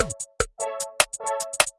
うん。